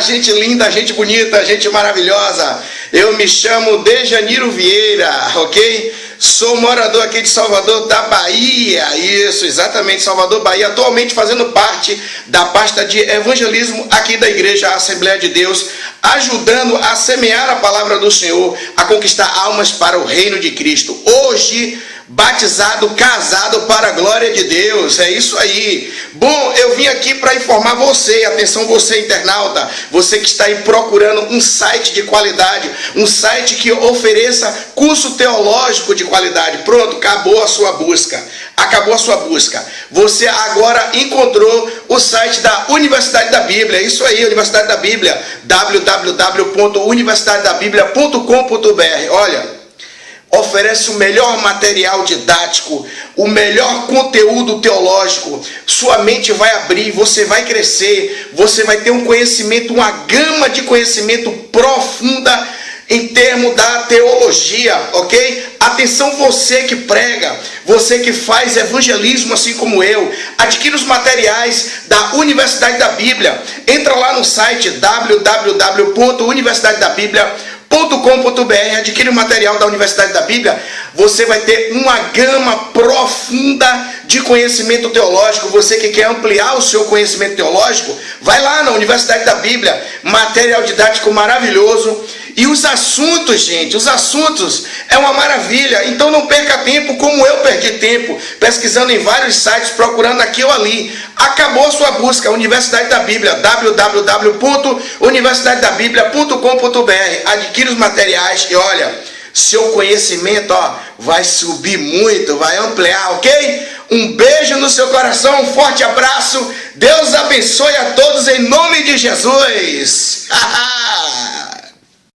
Gente linda, gente bonita, gente maravilhosa. Eu me chamo Dejaniro Vieira, ok? Sou morador aqui de Salvador da Bahia. Isso, exatamente, Salvador, Bahia. Atualmente fazendo parte da pasta de evangelismo aqui da Igreja Assembleia de Deus, ajudando a semear a palavra do Senhor, a conquistar almas para o reino de Cristo. Hoje batizado, casado para a glória de Deus. É isso aí. Bom, eu vim aqui para informar você, atenção você internauta, você que está aí procurando um site de qualidade, um site que ofereça curso teológico de qualidade. Pronto, acabou a sua busca. Acabou a sua busca. Você agora encontrou o site da Universidade da Bíblia. É isso aí, Universidade da Bíblia. www.universidadedabiblia.com.br. Olha, oferece o melhor material didático, o melhor conteúdo teológico. Sua mente vai abrir, você vai crescer, você vai ter um conhecimento, uma gama de conhecimento profunda em termos da teologia, ok? Atenção você que prega, você que faz evangelismo assim como eu, adquira os materiais da Universidade da Bíblia. Entra lá no site www.universidadedabiblia.com .com.br, adquire o material da Universidade da Bíblia, você vai ter uma gama profunda de conhecimento teológico. Você que quer ampliar o seu conhecimento teológico, vai lá na Universidade da Bíblia, material didático maravilhoso. E os assuntos, gente, os assuntos é uma maravilha. Então não perca tempo como eu perdi tempo, pesquisando em vários sites, procurando aqui ou ali. Acabou a sua busca, Universidade da Bíblia, www.universidadedabiblia.com.br. Adquira os materiais e olha, seu conhecimento ó, vai subir muito, vai ampliar, ok? Um beijo no seu coração, um forte abraço. Deus abençoe a todos em nome de Jesus.